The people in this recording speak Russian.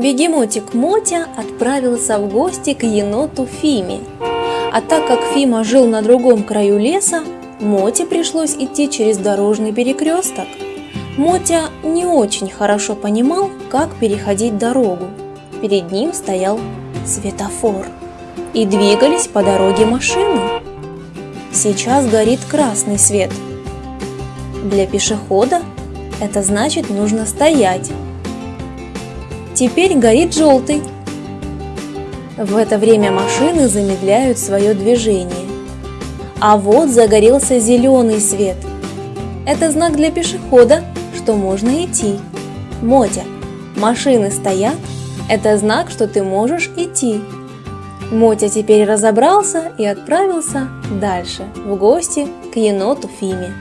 Бегемотик Мотя отправился в гости к еноту Фиме. А так как Фима жил на другом краю леса, Моте пришлось идти через дорожный перекресток. Мотя не очень хорошо понимал, как переходить дорогу. Перед ним стоял светофор. И двигались по дороге машины. Сейчас горит красный свет. Для пешехода это значит нужно стоять. Теперь горит желтый. В это время машины замедляют свое движение. А вот загорелся зеленый свет. Это знак для пешехода, что можно идти. Мотя, машины стоят, это знак, что ты можешь идти. Мотя теперь разобрался и отправился дальше, в гости к еноту Фиме.